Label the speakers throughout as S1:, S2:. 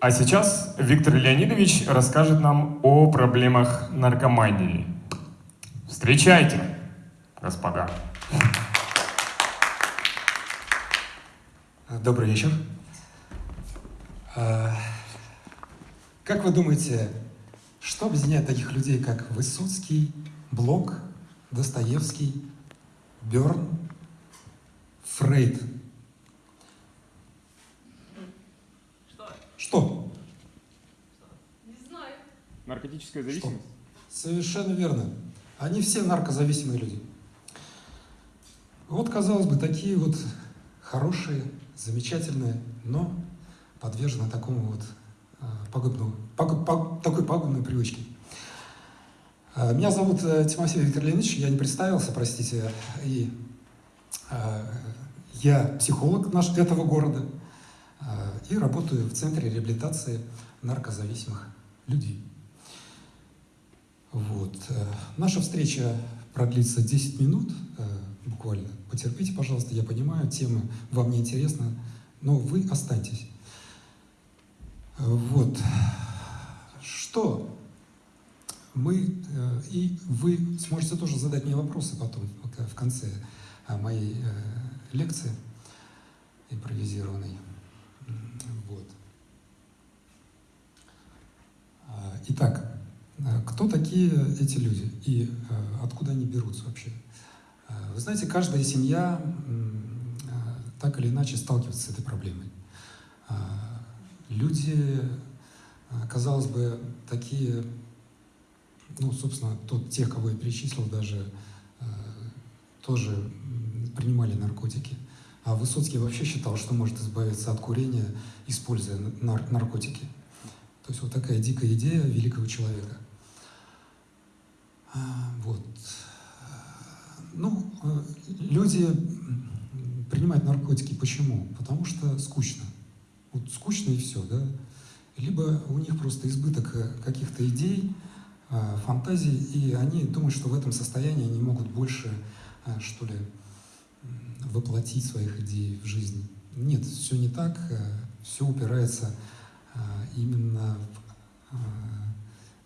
S1: А сейчас Виктор Леонидович расскажет нам о проблемах наркомании. Встречайте, господа.
S2: Добрый вечер. А, как вы думаете, что объединяет таких людей, как Высоцкий, Блок, Достоевский, Берн, Фрейд?
S3: Что?
S2: Что?
S3: Не знаю.
S1: Наркотическая
S2: Что?
S1: зависимость?
S2: Совершенно верно. Они все наркозависимые люди. Вот, казалось бы, такие вот хорошие, замечательные, но подвержены такому вот а, пагубному, пагуб- паг- такой пагубной привычке. А, Меня зовут э, Тимофей Виктор Леонидович, я не представился, простите, и а, я психолог наш, этого города и работаю в Центре реабилитации наркозависимых людей. Вот. э, Наша встреча продлится 10 минут э, буквально. Потерпите, пожалуйста, я понимаю, тема вам не интересна, но вы останьтесь. Э, Вот. Что мы, и вы сможете тоже задать мне вопросы потом, в конце моей лекции импровизированной. Вот. А, Итак, Э, Кто такие эти люди и э, откуда они берутся вообще? Вы знаете, каждая семья так или иначе сталкивается с этой проблемой. Люди, казалось бы, такие, ну, собственно, тот, тех, кого я перечислил, даже тоже принимали наркотики. А Высоцкий вообще считал, что может избавиться от курения, используя нар- наркотики. То есть вот такая дикая идея великого человека. А, Вот. Ну, э, люди принимают наркотики. Почему? Потому что скучно. Вот скучно и все, да? Либо у них просто избыток э, каких-то идей, э, фантазий, и они думают, что в этом состоянии они могут больше, что ли, воплотить своих идей в жизнь. Нет, все не так, все упирается э, именно в э,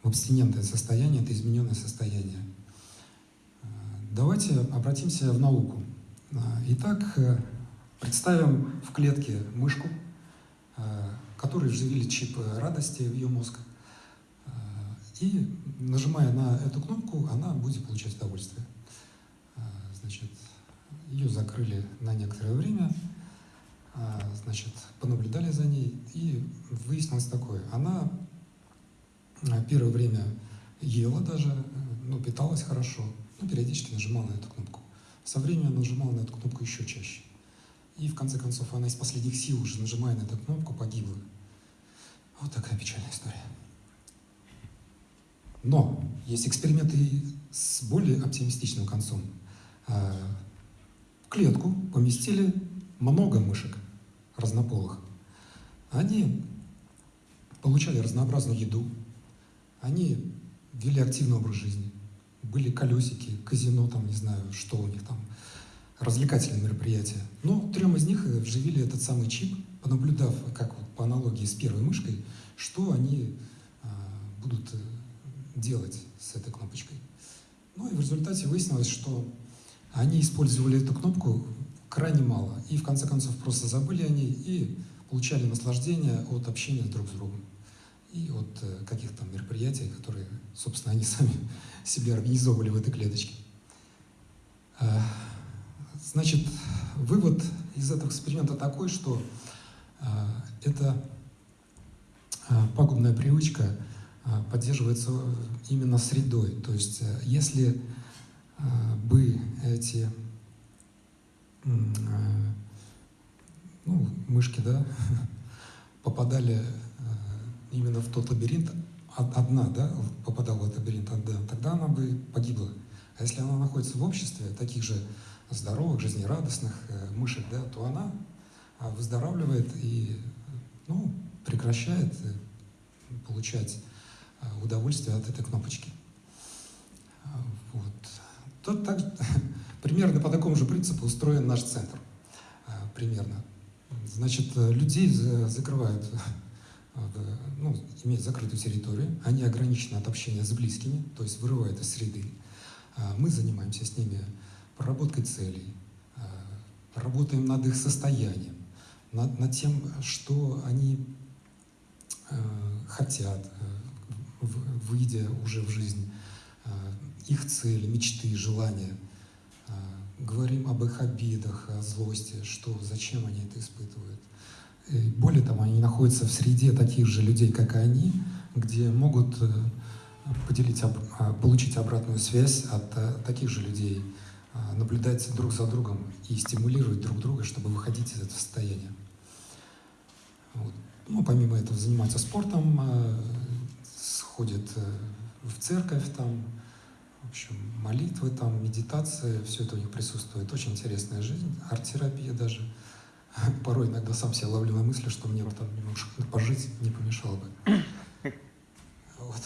S2: в абстинентное состояние, это измененное состояние. Э, Давайте обратимся в науку. Э, Итак, э, представим в клетке мышку, э, которой вживили чип радости в ее мозг. Э, И нажимая на эту кнопку, она будет получать удовольствие. Ее закрыли на некоторое время, э, значит, понаблюдали за ней, и выяснилось такое. Она а, первое время ела даже, ну, питалась хорошо, ну, периодически нажимала на эту кнопку. Со временем нажимала на эту кнопку еще чаще. И в конце концов она из последних сил уже, нажимая на эту кнопку, погибла. Вот такая печальная история. Но есть эксперименты с более оптимистичным концом. Клетку поместили много мышек разнополых. Они получали разнообразную еду, они вели активный образ жизни. Были колесики, казино, там, не знаю, что у них там, развлекательные мероприятия. Но трем из них э, вживили этот самый чип, понаблюдав, как вот по аналогии с первой мышкой, что они а, будут э, делать с этой кнопочкой. Ну и в результате выяснилось, что они использовали эту кнопку крайне мало. И в конце концов просто забыли о ней и получали наслаждение от общения друг с другом и от э, каких-то мероприятий, которые, собственно, они сами себе организовывали в этой клеточке. А, Значит, вывод из этого эксперимента такой, что а, эта а, пагубная привычка поддерживается именно средой. То есть, э, если бы эти ну, мышки, да, попадали э, именно в тот лабиринт, од- одна, да, попадала в этот лабиринт тогда она бы погибла. А если она находится в обществе таких же здоровых, жизнерадостных э, мышек, да, то она а, выздоравливает и ну, прекращает э, получать удовольствие от этой кнопочки. А, Вот. Тут так, примерно по такому же принципу устроен наш центр. А, Примерно. Значит, э, людей за- закрывают в имеют закрытую территорию, они ограничены от общения с близкими, то есть вырывают из среды. Мы занимаемся с ними проработкой целей, работаем над их состоянием, над, над тем, что они э, хотят, э, выйдя уже в жизнь, э, их цели, мечты, желания. Говорим об их обидах, о злости, что, зачем они это испытывают. И более того, они находятся в среде таких же людей, как и они, где могут э, поделить, а, получить обратную связь от э, таких же людей, а, наблюдать друг за другом и стимулировать друг друга, чтобы выходить из этого состояния. Вот. Ну, помимо этого занимаются спортом, э, сходят в церковь там, в общем, молитвы там, медитация, все это у них присутствует. Очень интересная жизнь, арт-терапия даже. Порой иногда сам себя ловлю на мысли, что мне бы там немножко пожить не помешало бы. Вот.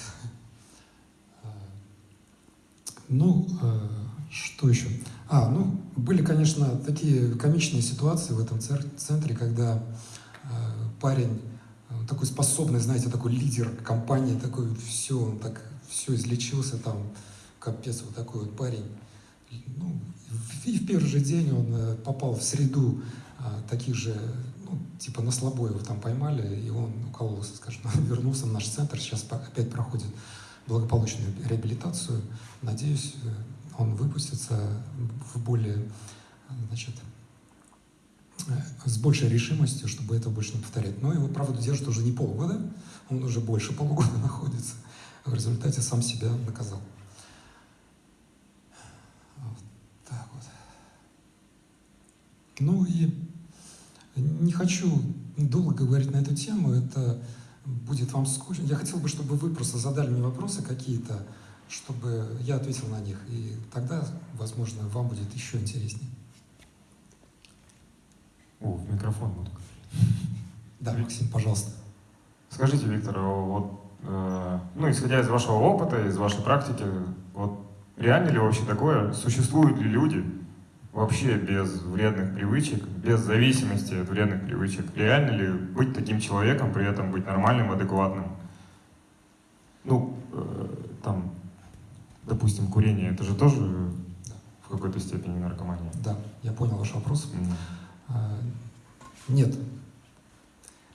S2: А, Ну, э, что еще? А, ну, были, конечно, такие комичные ситуации в этом центре, когда э, парень такой способный, знаете, такой лидер компании, такой все, он так все излечился там, капец, вот такой вот парень. Ну, и в первый же день он э, попал в среду а, таких же, ну, типа на слабо его там поймали, и он укололся, скажем, вернулся в наш центр, сейчас опять проходит благополучную реабилитацию. Надеюсь, э, он выпустится в более, значит, э, с большей решимостью, чтобы это больше не повторять. Но его, правда, держат уже не полгода, он уже больше полугода находится. В результате сам себя наказал. Вот так вот. Ну и не хочу долго говорить на эту тему, это будет вам скучно. Я хотел бы, чтобы вы просто задали мне вопросы какие-то, чтобы я ответил на них, и тогда, возможно, вам будет еще интереснее.
S1: О, в микрофон буду.
S2: Да, Максим, пожалуйста.
S1: Скажите, Виктор, а вот, э, ну, исходя из вашего опыта, из вашей практики, вот реально ли вообще такое? Существуют ли люди вообще без вредных привычек, без зависимости от вредных привычек? Реально ли быть таким человеком, при этом быть нормальным, адекватным? Ну, э, там, допустим, курение, это же тоже в какой-то степени наркомания.
S2: Да, я понял ваш вопрос. А, Нет.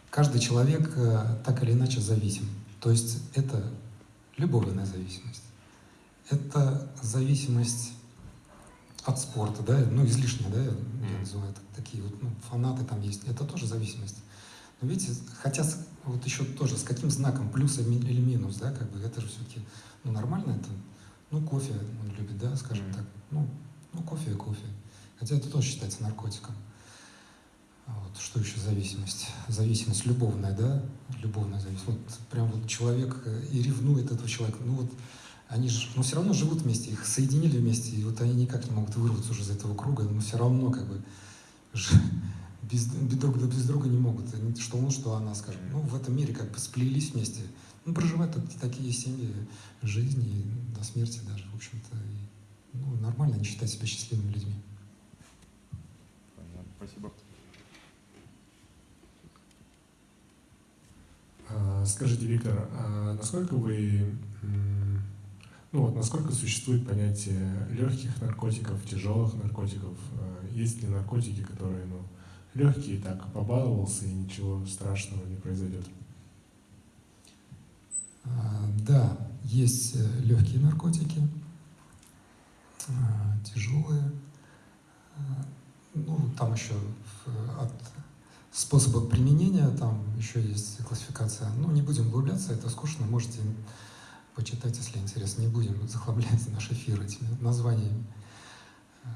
S2: Каждый человек э, так или иначе зависим. То есть это любовная зависимость. Это зависимость от спорта, да, ну излишняя, да, я называю это, такие вот ну, фанаты там есть. Это тоже зависимость. Но видите, хотя вот еще тоже с каким знаком, плюс или ми- или минус, да, как бы это же все-таки ну, нормально это. Ну, кофе он любит, да, скажем так. Ну, ну, кофе и кофе. Хотя это тоже считается наркотиком. Вот, что еще зависимость? Зависимость любовная, да? Любовная зависимость. Вот прям вот человек э, и ревнует этого человека. Ну вот они же, но все равно живут вместе, их соединили вместе, и вот они никак не могут вырваться уже из этого круга, но все равно как бы без, без друг да без друга не могут. Они- Что он, что она, скажем. Ну, в этом мире как бы сплелись вместе. Ну, проживают так- такие семьи жизни до смерти даже, в общем-то. ну, нормально не считать себя счастливыми людьми.
S1: Понятно, спасибо.
S4: А, Скажите, Виктор, а насколько вы, м, ну вот, насколько существует понятие легких наркотиков, тяжелых наркотиков? А Есть ли наркотики, которые, ну, легкие, так, побаловался и ничего страшного не произойдет?
S2: А, Да, есть э, легкие наркотики, а, тяжелые. А, Ну, там еще от способа применения, там еще есть классификация. Ну, не будем углубляться, это скучно, можете почитать, если интересно. Не будем захламлять наш эфир этими названиями. А,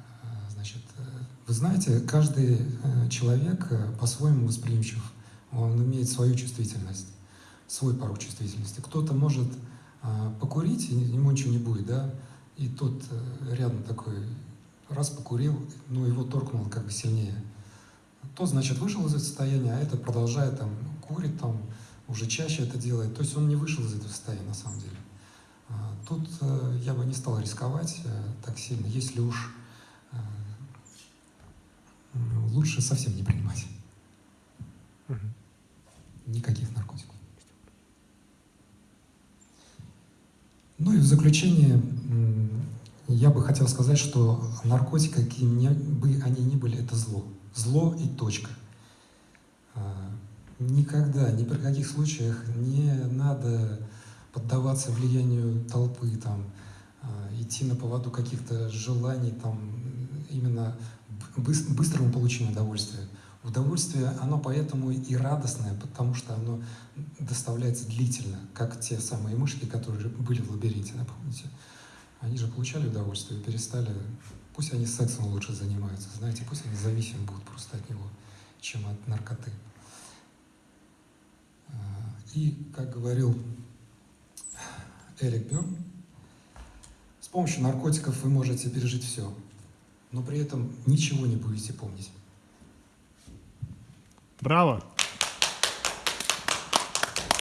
S2: Значит, э, вы знаете, каждый э, человек э, по-своему восприимчив. Он имеет свою чувствительность свой порог чувствительности. Кто-то может покурить, и ему ничего не будет, да, и тот э, рядом такой раз покурил, ну его торкнуло как бы сильнее. Тот, значит, вышел из этого состояния, а этот продолжает там курит, там уже чаще это делает. То есть он не вышел из этого состояния на самом деле. Тут э, я бы не стал рисковать э, так сильно, если уж э, лучше совсем не принимать никаких наркотиков. в заключение я бы хотел сказать, что наркотики, какими бы они ни были, это зло. Зло и точка. Никогда, ни при каких случаях не надо поддаваться влиянию толпы, там, а, идти на поводу каких-то желаний, там, именно быс- быстрому получению удовольствия. Удовольствие, оно поэтому и радостное, потому что оно доставляется длительно, как те самые мышки, которые были в лабиринте, да, помните? Они же получали удовольствие и перестали. Пусть они сексом лучше занимаются, знаете, пусть они зависимы будут просто от него, чем от наркоты. А, И, как говорил Эрик Бёрн, с помощью наркотиков вы можете пережить все, но при этом ничего не будете помнить.
S5: Браво!